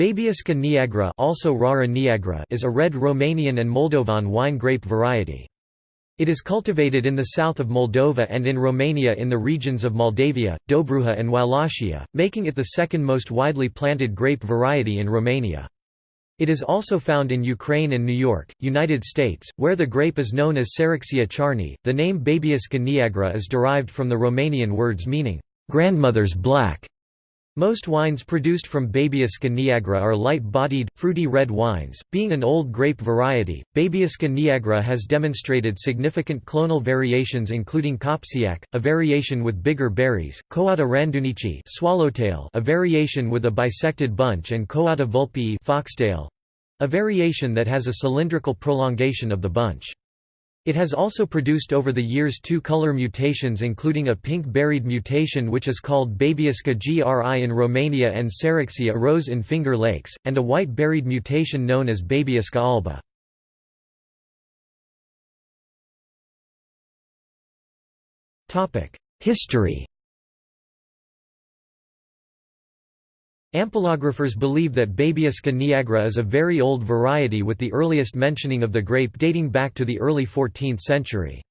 Băbească neagră also Rară neagră is a red Romanian and Moldovan wine grape variety. It is cultivated in the south of Moldova and in Romania in the regions of Moldavia, Dobruja and Wallachia, making it the second most widely planted grape variety in Romania. It is also found in Ukraine and New York, United States, where the grape is known as Sereksiya Charni. The name Băbească neagră is derived from the Romanian words meaning, grandmother's black. Most wines produced from Băbească neagră are light-bodied, fruity red wines. Being an old grape variety, Băbească neagră has demonstrated significant clonal variations including Kopsiak, a variation with bigger berries, Coada rândunicii swallowtail, a variation with a bisected bunch and Coada vulpii foxtail, a variation that has a cylindrical prolongation of the bunch. It has also produced over the years two color mutations including a pink-berried mutation which is called Băbească gri in Romania and Sereksiya Rose in Finger Lakes, and a white-berried mutation known as Băbească albă. History Ampelographers believe that Băbească neagră is a very old variety with the earliest mentioning of the grape dating back to the early 14th century.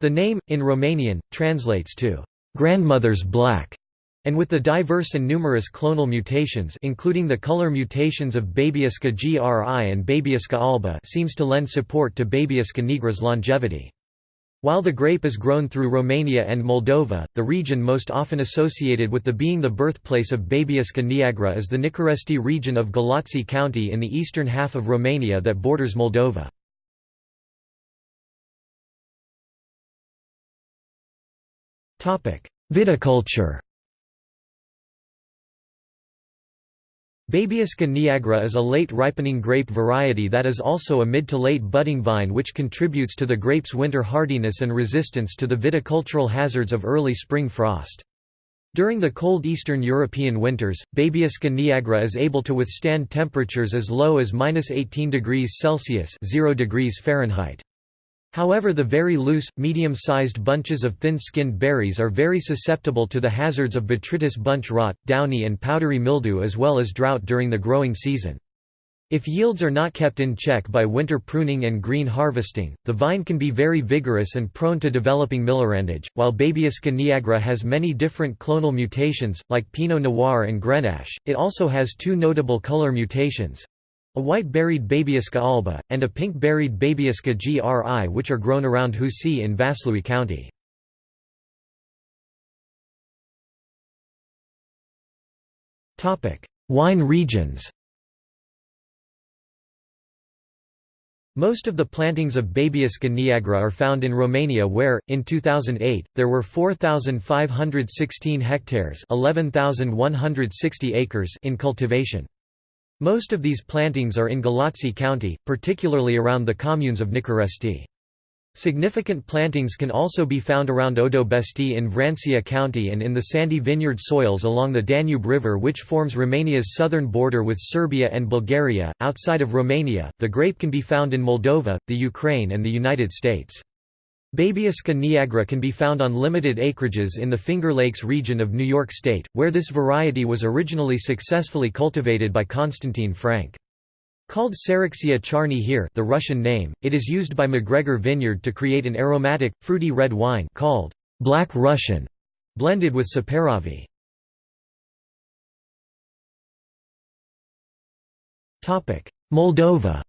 The name, in Romanian, translates to, "...grandmother's black", and with the diverse and numerous clonal mutations including the color mutations of Băbească gri and Băbească albă seems to lend support to Băbească neagră's longevity. While the grape is grown through Romania and Moldova, the region most often associated with the being the birthplace of Băbească neagră is the Nicoresti region of Galați County in the eastern half of Romania that borders Moldova. Viticulture Băbească neagră is a late ripening grape variety that is also a mid to late budding vine which contributes to the grape's winter hardiness and resistance to the viticultural hazards of early spring frost. During the cold Eastern European winters, Băbească neagră is able to withstand temperatures as low as -18 degrees Celsius 0 degrees Fahrenheit. However the very loose, medium-sized bunches of thin-skinned berries are very susceptible to the hazards of botrytis bunch rot, downy and powdery mildew as well as drought during the growing season. If yields are not kept in check by winter pruning and green harvesting, the vine can be very vigorous and prone to developing millerandage. While Băbească neagră has many different clonal mutations, like Pinot Noir and Grenache, it also has two notable color mutations a white-berried Băbească albă, and a pink-berried Băbească gri which are grown around Husi in Vaslui County. Wine regions Most of the plantings of Băbească neagră are found in Romania where, in 2008, there were 4,516 hectares 11,160 acres in cultivation. Most of these plantings are in Galați County, particularly around the communes of Nicoresti. Significant plantings can also be found around Odobesti in Vrancea County and in the sandy vineyard soils along the Danube River, which forms Romania's southern border with Serbia and Bulgaria. Outside of Romania, the grape can be found in Moldova, the Ukraine, and the United States. Băbească neagră can be found on limited acreages in the Finger Lakes region of New York State, where this variety was originally successfully cultivated by Konstantin Frank. Called Sereksiya Charni here the Russian name, it is used by McGregor Vineyard to create an aromatic, fruity red wine called Black Russian, blended with Saperavi. Moldova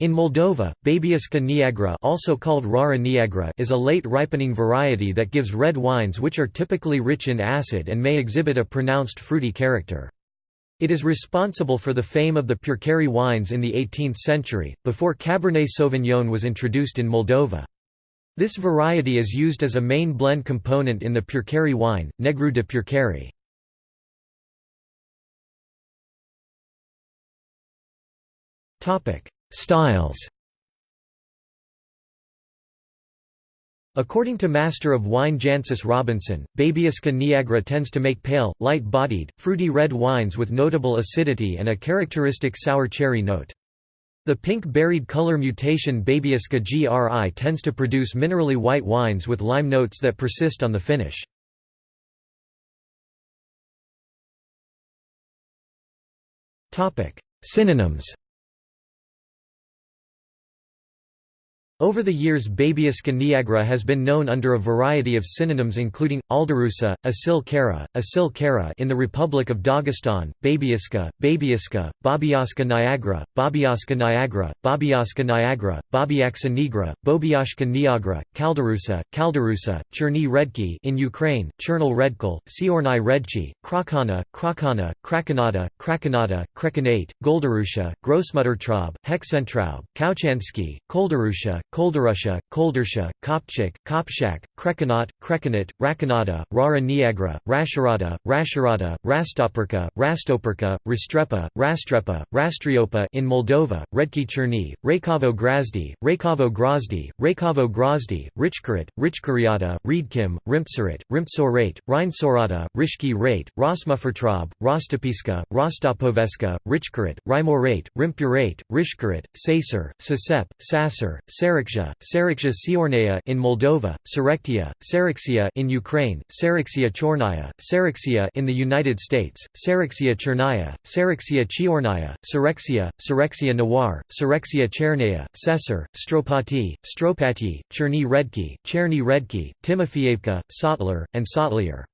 In Moldova, Băbească neagră, also called Rară neagră is a late ripening variety that gives red wines which are typically rich in acid and may exhibit a pronounced fruity character. It is responsible for the fame of the Purcari wines in the 18th century, before Cabernet Sauvignon was introduced in Moldova. This variety is used as a main blend component in the Purcari wine, Negru de Purcari. Topic: Styles According to Master of Wine Jancis Robinson, Băbească neagră tends to make pale, light-bodied, fruity red wines with notable acidity and a characteristic sour cherry note. The pink-berried color mutation Băbească gri tends to produce minerally white wines with lime notes that persist on the finish. Synonyms Over the years Băbească neagră has been known under a variety of synonyms including, aldarusa, asil kara, asil kara in the Republic of Dagestan, babieska, babieska, babiaska niagara, babiaska niagara, babiaska niagara, babiaksa nigra, bobiashka niagara, kaldarusa, kaldarusa, cherny redki in Ukraine, chernal redkal, siornai redchi, krakana, krakana, krakanada, krakanada, krekanate, goldarusha, grossmuttertraub, hexentraub, kauchansky, koldarusha, Koldarusha, Koldarsha, Kopchik, Kopshak, Krekanat, Krekanat, Rakanada, Rară neagră, Rasharada, Rasharada, Rastoperka, Rastoperka, Rastrepa, Rastrepa, Rastriopa in Moldova, Redki Cherny, Rakavo Grazdi, Rakavo Grozdi, Rakavo Grozdi, Richkarat, Richkariata, Riedkim, Rimpsarat, Rimpsorat, Rheinsorata, Rishki Rate, Rosmuffertraub, Rostopiska, Rostopoveska, Richkarat, Rimorat, Rimpurat, Rishkarat, Sacer, Sasep, Sasser, Sarah Saraksha, Saraksha Siornaya in Moldova, Sarektia, Sarexia in Ukraine, Sarexia Chornaya, Sarexia in the United States, Sarexia Chernaya, Sarexia Chiornaya, Sarexia, Sarexia Nawar, Sarexia Chernaya, Sesar, Stropati, Stropati, Cherny Redki, Cherny Redki, Timofeyevka, Sotler, and Sotlier.